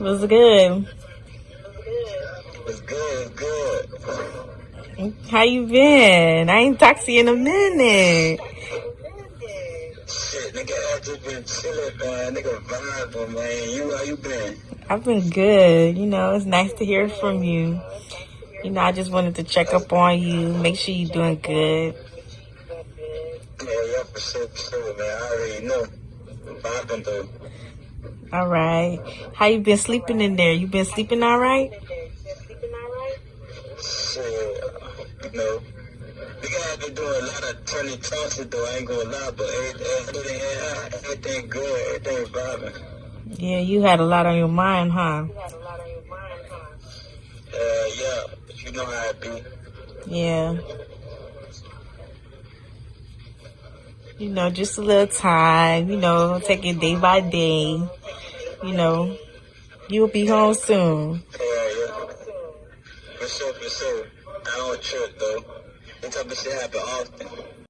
What's good? It's good, good. How you been? I ain't talked to you in a minute. Shit, nigga, I just been chilling, man. Nigga vibing, man. You, how you been? I've been good. You know, it's nice to hear from you. You know, I just wanted to check up on you, make sure you're doing good. Yeah, yeah, for sure, for sure, man. I already know. Vibing, though. All right. How you been sleeping in there? You been sleeping all right? Shit, you know. Nigga, have been doing a lot of turning tosses, though. I ain't gonna lie, but everything, everything, good, everything vibing. Yeah, you had a lot on your mind, huh? Uh, yeah, you know how it be. Yeah. You know, just a little time, you know, take it day by day. You know, you'll be home soon. Yeah, yeah. For sure, for sure. I don't trip, though. This type of shit happen often.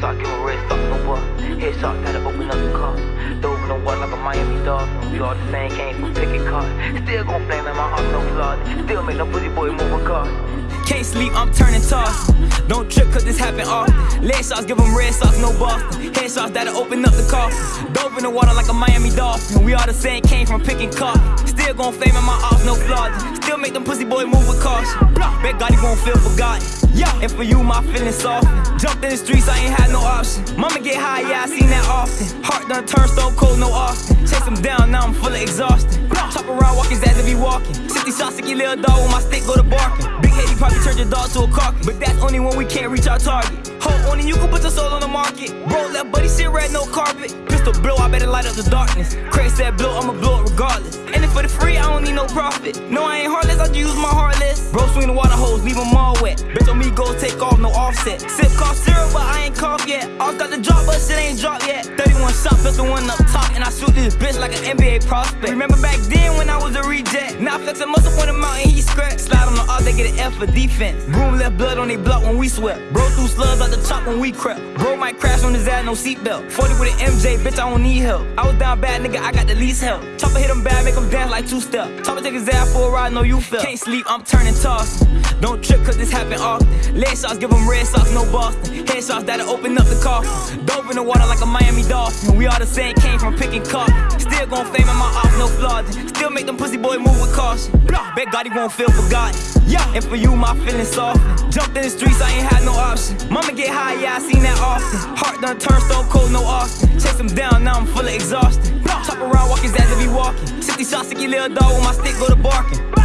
Give a red no boy. Head sock, gotta open up the car. Dove in the water like a Miami Dolphin. We all the same, came from picking cars. Still gon' flame in my heart, no flaws. Still make no pussy boy move a car. Can't sleep, I'm turning toss. Don't trip, cause this happen often. Leg shots, give them red socks, no Boston. Head shots that'll open up the coffin. Dove in the water like a Miami Dolphin. We all the same, came from picking cotton. Still gon' fame in my off, no flaws. Still make them pussy boy move with caution. Bet God he won't feel forgotten. Yeah, and for you, my feelings soft. Jumped in the streets, I ain't had no option. Mama get high, yeah, I seen that often. Heart done turned stone cold, no Austin. Chase him down, now I'm full of exhaustion. Chop around, walk his ass if he walking. 60 shots, sticky little dog with my stick, go to barking. Big head, he probably turned your dog to a carcass. But that's only when we can't reach our target. Hold on, and you can put your soul on the market. Bro, left buddy shit red, no carpet. Pistol blow, I better light up the darkness. Crazy said blow, I'ma blow it regardless. And if for the free, I don't need no profit. No, I ain't heartless, I just use my heartless. Bro, swing the water hose, leave them all wet. Bitch on me, go take off, no offset. Sip cough syrup, but I ain't cough yet. All got the drop, but shit ain't dropped yet. 31 shot, pistol one up top, and I shoot this bitch like an NBA prospect. Remember back then when I was a reject? Now I muscle on the mountain, he scratch. Slide on the off, they get an F for defense. Broom left blood on they block when we swept. Bro threw slugs out the top when we crept. Bro might crash on his ass, no seatbelt. 40 with an MJ, bitch, I don't need help. I was down bad, nigga, I got the least help. Chopper hit him bad, make him dance like two step. Chopper take his ass for a ride, no you felt. Can't sleep, I'm turning toss. Don't trip, cause this happen often. Leg shots, give them red socks, no Boston. Head shots that'll open up the coffin. Dove in the water like a Miami Dolphin. We all the same, came from picking cotton. Still gon' fame in my off, no flaws. Still make them pussy boy move with caution. Bet God he won't feel forgotten. Yeah, and for you, my feelings soft. Jumped in the streets, I ain't had no option. Mama get high, yeah, I seen that often. Heart done turned stone cold, no Austin. Chase him down, now I'm full of exhaustion. Chop around, walk his ass if he walking. 60 shots, sticky little dog with my stick, go to barking.